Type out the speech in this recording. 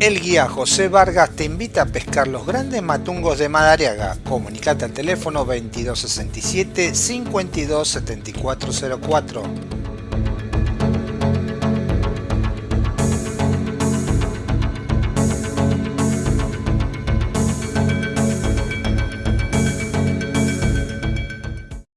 El guía José Vargas te invita a pescar los grandes matungos de Madariaga. Comunicate al teléfono 2267 527404.